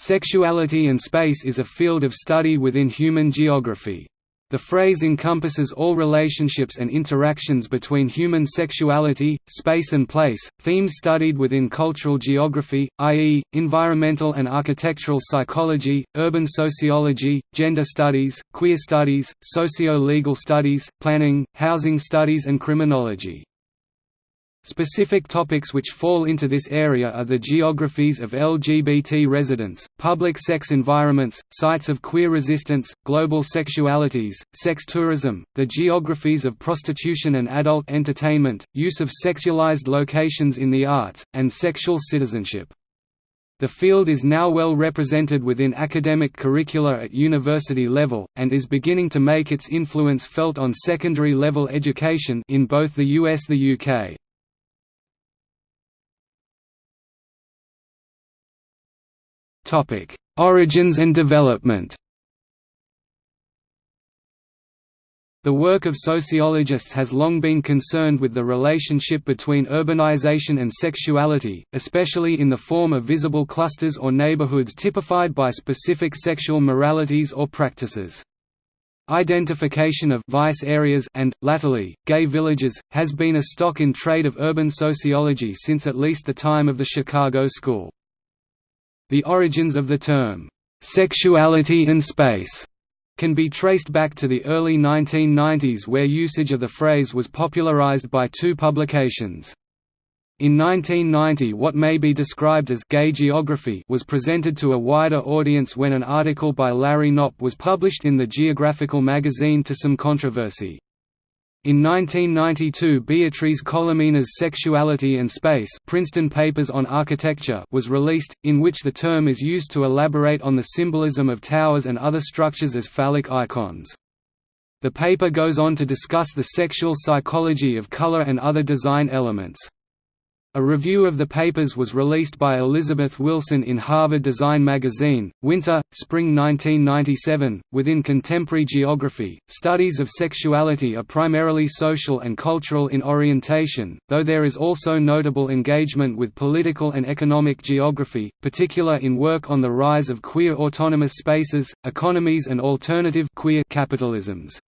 Sexuality and space is a field of study within human geography. The phrase encompasses all relationships and interactions between human sexuality, space and place, themes studied within cultural geography, i.e., environmental and architectural psychology, urban sociology, gender studies, queer studies, socio-legal studies, planning, housing studies and criminology. Specific topics which fall into this area are the geographies of LGBT residents, public sex environments, sites of queer resistance, global sexualities, sex tourism, the geographies of prostitution and adult entertainment, use of sexualized locations in the arts, and sexual citizenship. The field is now well represented within academic curricula at university level, and is beginning to make its influence felt on secondary level education in both the US and the UK. Origins and development The work of sociologists has long been concerned with the relationship between urbanization and sexuality, especially in the form of visible clusters or neighborhoods typified by specific sexual moralities or practices. Identification of vice areas and, latterly, gay villages, has been a stock in trade of urban sociology since at least the time of the Chicago School. The origins of the term, "'sexuality and space' can be traced back to the early 1990s where usage of the phrase was popularized by two publications. In 1990 what may be described as «gay geography» was presented to a wider audience when an article by Larry Knopp was published in the Geographical magazine to some controversy. In 1992 Beatriz Colomina's Sexuality and Space Princeton Papers on Architecture was released, in which the term is used to elaborate on the symbolism of towers and other structures as phallic icons. The paper goes on to discuss the sexual psychology of color and other design elements. A review of the papers was released by Elizabeth Wilson in Harvard Design Magazine, Winter, Spring 1997. Within contemporary geography, studies of sexuality are primarily social and cultural in orientation, though there is also notable engagement with political and economic geography, particular in work on the rise of queer autonomous spaces, economies and alternative queer capitalisms.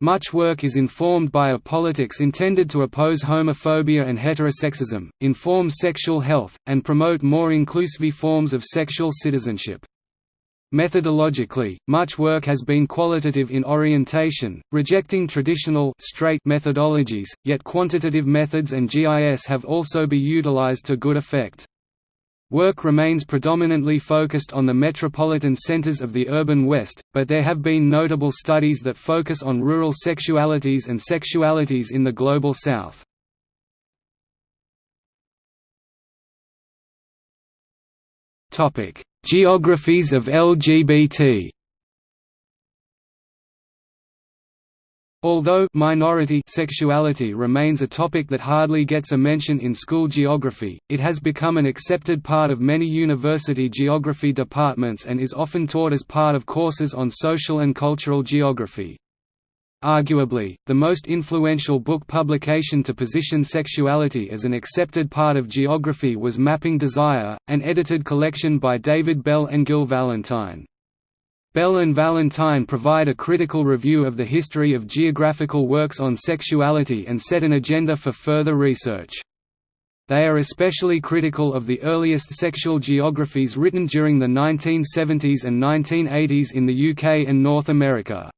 Much work is informed by a politics intended to oppose homophobia and heterosexism, inform sexual health, and promote more inclusive forms of sexual citizenship. Methodologically, much work has been qualitative in orientation, rejecting traditional straight methodologies, yet quantitative methods and GIS have also been utilized to good effect. Work remains predominantly focused on the metropolitan centers of the urban West, but there have been notable studies that focus on rural sexualities and sexualities in the Global South. Geographies of LGBT Although minority sexuality remains a topic that hardly gets a mention in school geography, it has become an accepted part of many university geography departments and is often taught as part of courses on social and cultural geography. Arguably, the most influential book publication to position sexuality as an accepted part of geography was Mapping Desire, an edited collection by David Bell and Gil Valentine. Bell and Valentine provide a critical review of the history of geographical works on sexuality and set an agenda for further research. They are especially critical of the earliest sexual geographies written during the 1970s and 1980s in the UK and North America.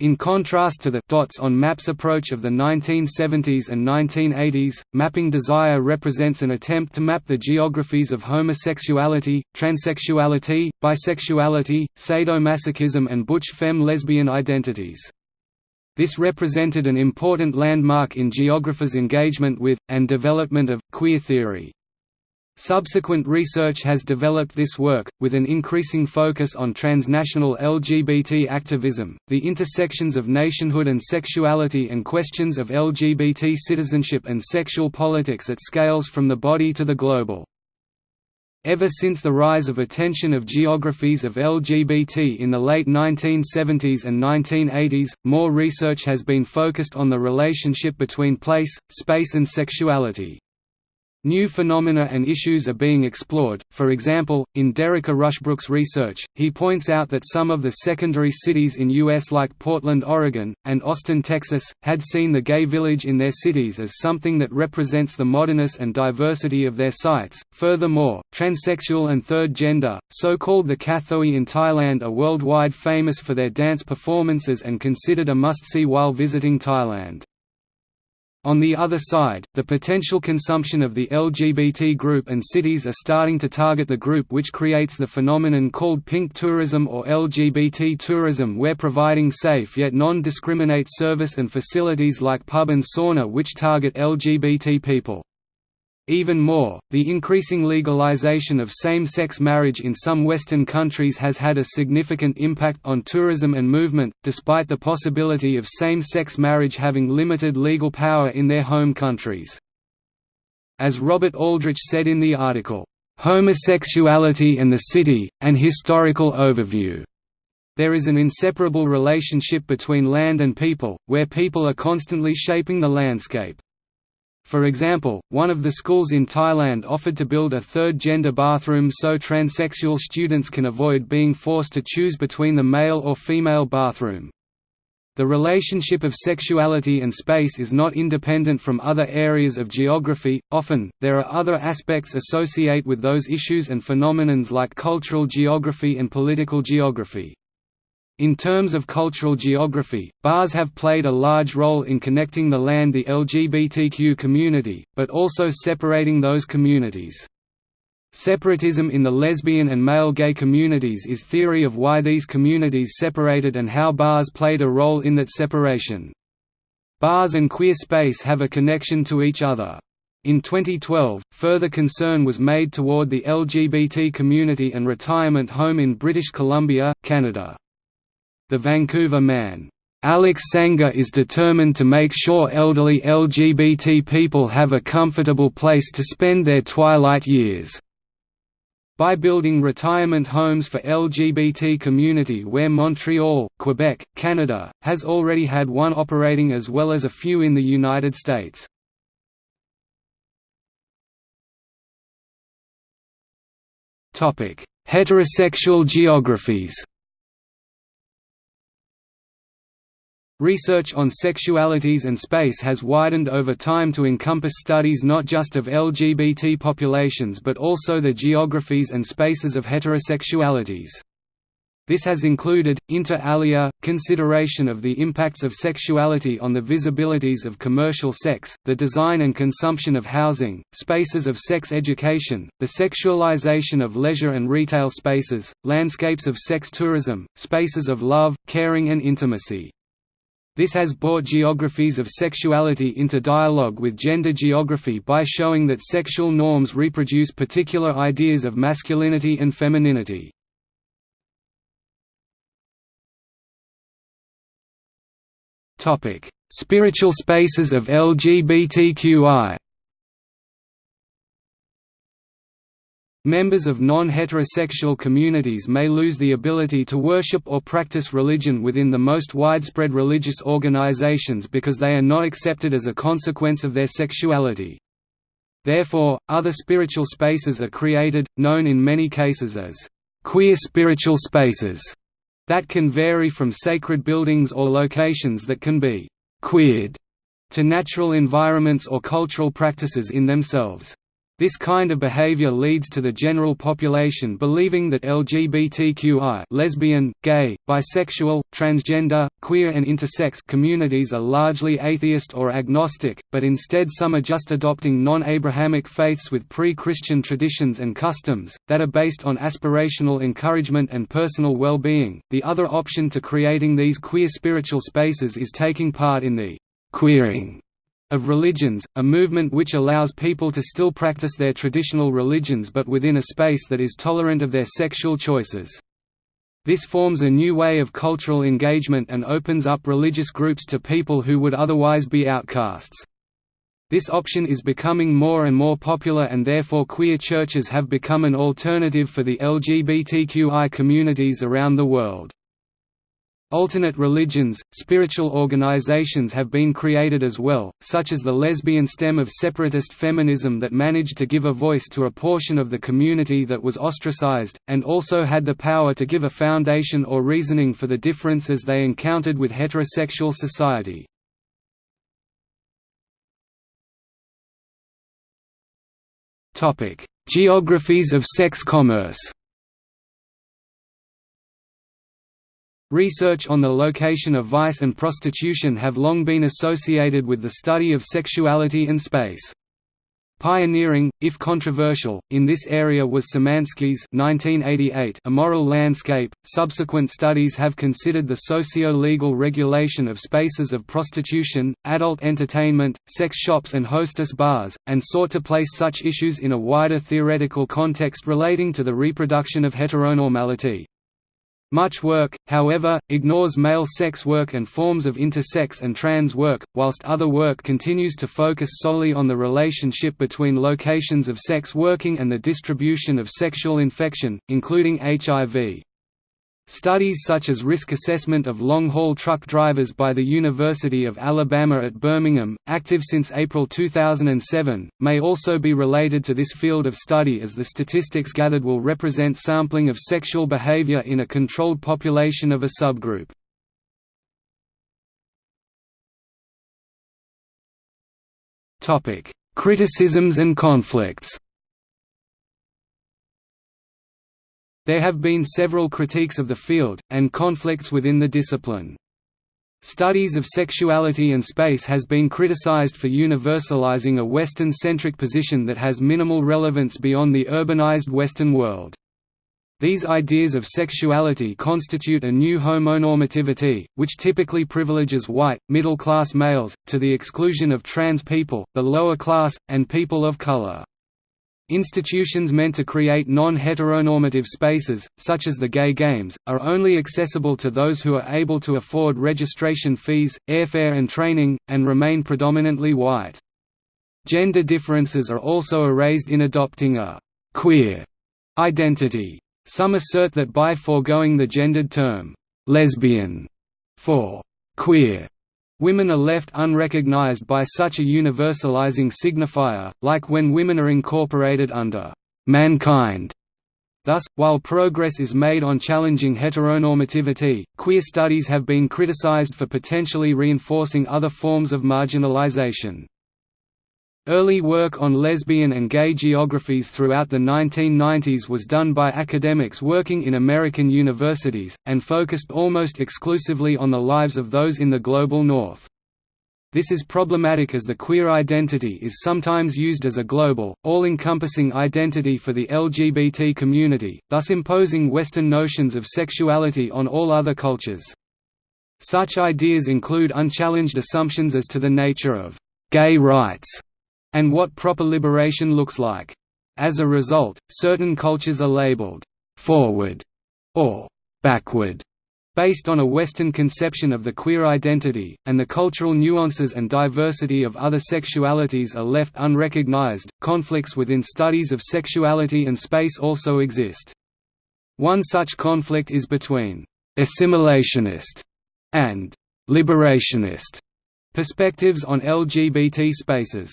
In contrast to the dots on maps approach of the 1970s and 1980s, Mapping Desire represents an attempt to map the geographies of homosexuality, transsexuality, bisexuality, sadomasochism and butch femme lesbian identities. This represented an important landmark in geographers' engagement with, and development of, queer theory. Subsequent research has developed this work, with an increasing focus on transnational LGBT activism, the intersections of nationhood and sexuality and questions of LGBT citizenship and sexual politics at scales from the body to the global. Ever since the rise of attention of geographies of LGBT in the late 1970s and 1980s, more research has been focused on the relationship between place, space and sexuality. New phenomena and issues are being explored, for example, in Dereka Rushbrook's research, he points out that some of the secondary cities in U.S. like Portland, Oregon, and Austin, Texas, had seen the gay village in their cities as something that represents the modernness and diversity of their sites. Furthermore, transsexual and third gender, so-called the Kathoey in Thailand are worldwide famous for their dance performances and considered a must-see while visiting Thailand. On the other side, the potential consumption of the LGBT group and cities are starting to target the group which creates the phenomenon called pink tourism or LGBT tourism where providing safe yet non-discriminate service and facilities like pub and sauna which target LGBT people. Even more, the increasing legalization of same-sex marriage in some Western countries has had a significant impact on tourism and movement, despite the possibility of same-sex marriage having limited legal power in their home countries. As Robert Aldrich said in the article, "'Homosexuality and the City, an Historical Overview' There is an inseparable relationship between land and people, where people are constantly shaping the landscape. For example, one of the schools in Thailand offered to build a third-gender bathroom so transsexual students can avoid being forced to choose between the male or female bathroom. The relationship of sexuality and space is not independent from other areas of geography, often, there are other aspects associate with those issues and phenomenons like cultural geography and political geography. In terms of cultural geography, bars have played a large role in connecting the land the LGBTQ community, but also separating those communities. Separatism in the lesbian and male gay communities is theory of why these communities separated and how bars played a role in that separation. Bars and queer space have a connection to each other. In 2012, further concern was made toward the LGBT community and retirement home in British Columbia, Canada. The Vancouver man, Alex Sangha is determined to make sure elderly LGBT people have a comfortable place to spend their twilight years. By building retirement homes for LGBT community where Montreal, Quebec, Canada, has already had one operating as well as a few in the United States. Heterosexual geographies Research on sexualities and space has widened over time to encompass studies not just of LGBT populations but also the geographies and spaces of heterosexualities. This has included, inter alia, consideration of the impacts of sexuality on the visibilities of commercial sex, the design and consumption of housing, spaces of sex education, the sexualization of leisure and retail spaces, landscapes of sex tourism, spaces of love, caring and intimacy. This has brought geographies of sexuality into dialogue with gender geography by showing that sexual norms reproduce particular ideas of masculinity and femininity. Spiritual spaces of LGBTQI Members of non-heterosexual communities may lose the ability to worship or practice religion within the most widespread religious organizations because they are not accepted as a consequence of their sexuality. Therefore, other spiritual spaces are created, known in many cases as queer spiritual spaces, that can vary from sacred buildings or locations that can be queered to natural environments or cultural practices in themselves. This kind of behavior leads to the general population believing that LGBTQI lesbian, gay, bisexual, transgender, queer and intersex communities are largely atheist or agnostic, but instead some are just adopting non-Abrahamic faiths with pre-Christian traditions and customs, that are based on aspirational encouragement and personal well-being. The other option to creating these queer spiritual spaces is taking part in the queering of religions, a movement which allows people to still practice their traditional religions but within a space that is tolerant of their sexual choices. This forms a new way of cultural engagement and opens up religious groups to people who would otherwise be outcasts. This option is becoming more and more popular and therefore queer churches have become an alternative for the LGBTQI communities around the world. Alternate religions, spiritual organizations have been created as well, such as the lesbian stem of separatist feminism that managed to give a voice to a portion of the community that was ostracized, and also had the power to give a foundation or reasoning for the differences they encountered with heterosexual society. Geographies of sex commerce Research on the location of vice and prostitution have long been associated with the study of sexuality and space. Pioneering, if controversial, in this area was Symanski's 1988 Immoral Landscape. Subsequent studies have considered the socio-legal regulation of spaces of prostitution, adult entertainment, sex shops and hostess bars, and sought to place such issues in a wider theoretical context relating to the reproduction of heteronormality. Much work, however, ignores male sex work and forms of intersex and trans work, whilst other work continues to focus solely on the relationship between locations of sex working and the distribution of sexual infection, including HIV. Studies such as risk assessment of long-haul truck drivers by the University of Alabama at Birmingham, active since April 2007, may also be related to this field of study as the statistics gathered will represent sampling of sexual behavior in a controlled population of a subgroup. Criticisms and conflicts There have been several critiques of the field, and conflicts within the discipline. Studies of sexuality and space has been criticized for universalizing a Western-centric position that has minimal relevance beyond the urbanized Western world. These ideas of sexuality constitute a new homonormativity, which typically privileges white, middle-class males, to the exclusion of trans people, the lower class, and people of color. Institutions meant to create non-heteronormative spaces, such as the Gay Games, are only accessible to those who are able to afford registration fees, airfare and training, and remain predominantly white. Gender differences are also erased in adopting a «queer» identity. Some assert that by foregoing the gendered term «lesbian» for «queer» Women are left unrecognized by such a universalizing signifier, like when women are incorporated under «mankind». Thus, while progress is made on challenging heteronormativity, queer studies have been criticized for potentially reinforcing other forms of marginalization. Early work on lesbian and gay geographies throughout the 1990s was done by academics working in American universities, and focused almost exclusively on the lives of those in the global north. This is problematic as the queer identity is sometimes used as a global, all-encompassing identity for the LGBT community, thus imposing Western notions of sexuality on all other cultures. Such ideas include unchallenged assumptions as to the nature of «gay rights» and what proper liberation looks like. As a result, certain cultures are labeled «forward» or «backward» based on a Western conception of the queer identity, and the cultural nuances and diversity of other sexualities are left unrecognized. Conflicts within studies of sexuality and space also exist. One such conflict is between assimilationist and liberationist perspectives on LGBT spaces.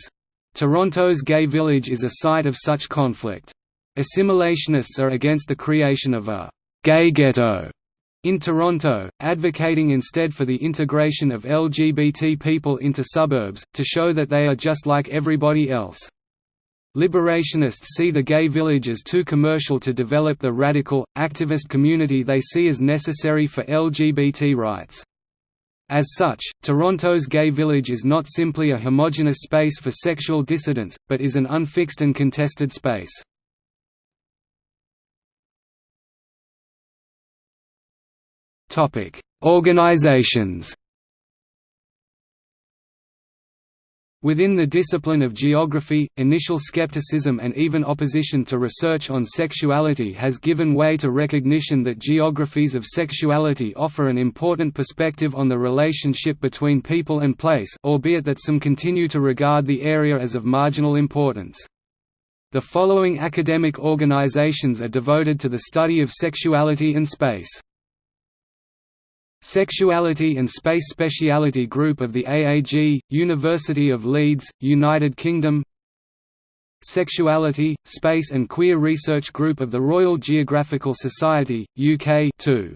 Toronto's gay village is a site of such conflict. Assimilationists are against the creation of a «gay ghetto» in Toronto, advocating instead for the integration of LGBT people into suburbs, to show that they are just like everybody else. Liberationists see the gay village as too commercial to develop the radical, activist community they see as necessary for LGBT rights. As such, Toronto's gay village is not simply a homogeneous space for sexual dissidents, but is an unfixed and contested space. Organizations Within the discipline of geography, initial skepticism and even opposition to research on sexuality has given way to recognition that geographies of sexuality offer an important perspective on the relationship between people and place albeit that some continue to regard the area as of marginal importance. The following academic organizations are devoted to the study of sexuality and space. Sexuality and Space Speciality Group of the AAG, University of Leeds, United Kingdom Sexuality, Space and Queer Research Group of the Royal Geographical Society, UK 2.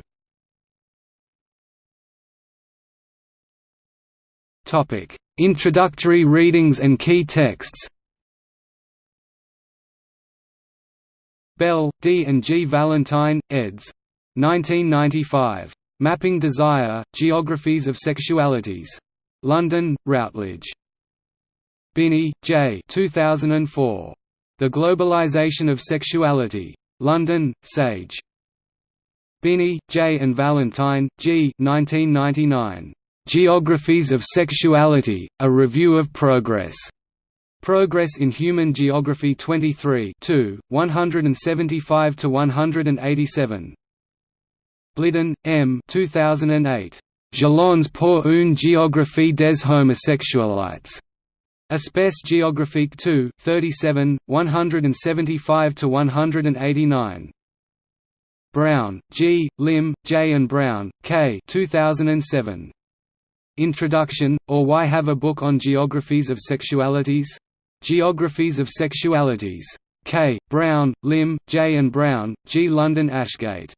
Topic: Introductory readings and key texts. Bell, D. and G. Valentine, eds. 1995. Mapping Desire, Geographies of Sexualities. London, Routledge. Binnie, J. 2004. The Globalization of Sexuality. London, Sage. Binnie, J. and Valentine, G. 1999. Geographies of Sexuality, A Review of Progress. Progress in Human Geography 23 175–187. Blidon, M. 2008. Jalons pour une géographie des homosexualités. Espace géographique 2 37, 175 to 189. Brown, G., Lim, J. and Brown, K. 2007. Introduction, or Why Have a Book on Geographies of Sexualities? Geographies of Sexualities. K. Brown, Lim, J. and Brown, G. London Ashgate.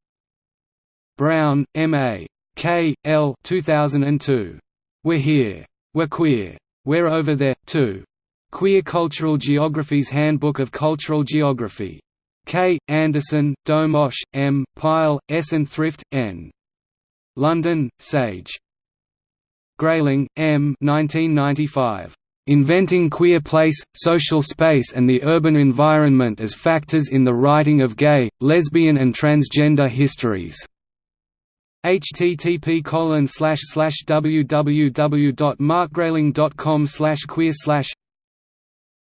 Brown, M.A. K. L. 2002. We're Here. We're Queer. We're Over There, too. Queer Cultural Geography's Handbook of Cultural Geography. K. Anderson, Domosh, M. Pile, S. and Thrift, N. London, Sage. Grayling, M. 1995. Inventing Queer Place, Social Space and the Urban Environment as Factors in the Writing of Gay, Lesbian and Transgender Histories http colon slash slash www.markgrayling.com slash queer slash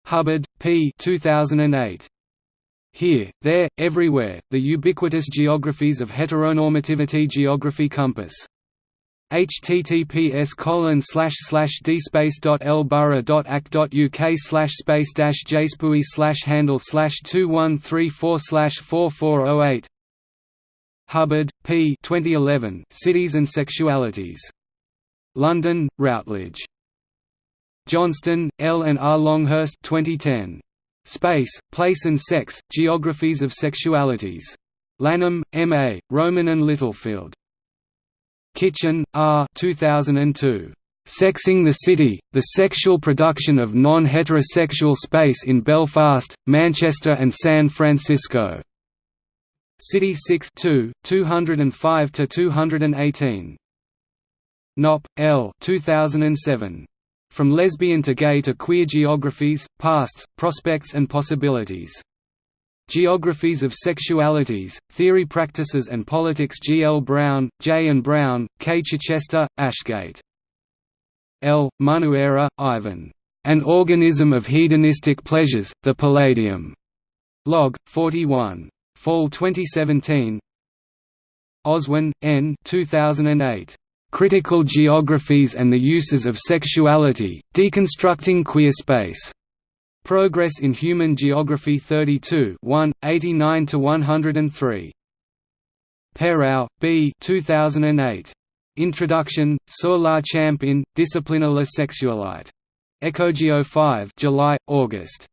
Hubbard, P. 2008. Here, There, Everywhere, The Ubiquitous Geographies of Heteronormativity Geography Compass. https colon slash slash dspace.lborough.ac.uk slash space dash jspui slash handle slash 2134 slash 4408 Hubbard, P. 2011. Cities and Sexualities. London, Routledge. Johnston, L. and R. Longhurst 2010. Space, Place and Sex, Geographies of Sexualities. Lanham, M.A., Rowman and Littlefield. Kitchin, R. 2002. Sexing the City, The Sexual Production of Non-Heterosexual Space in Belfast, Manchester and San Francisco. City 6 2, 205–218. Knopp, L. 2007. From Lesbian to Gay to Queer Geographies, Pasts, Prospects and Possibilities. Geographies of Sexualities, Theory Practices and Politics G. L. Brown, J. and Brown, K. Chichester, Ashgate. L. Munuera, Ivan. An Organism of Hedonistic Pleasures, The Palladium. Log, 41. Fall 2017 Oswin, N. 2008. Critical Geographies and the Uses of Sexuality, Deconstructing Queer Space. Progress in Human Geography 32 1, 89–103. Perrow, B. 2008. Introduction, Sur la champ in, Discipline la sexualité. EchoGéo 5 July, August.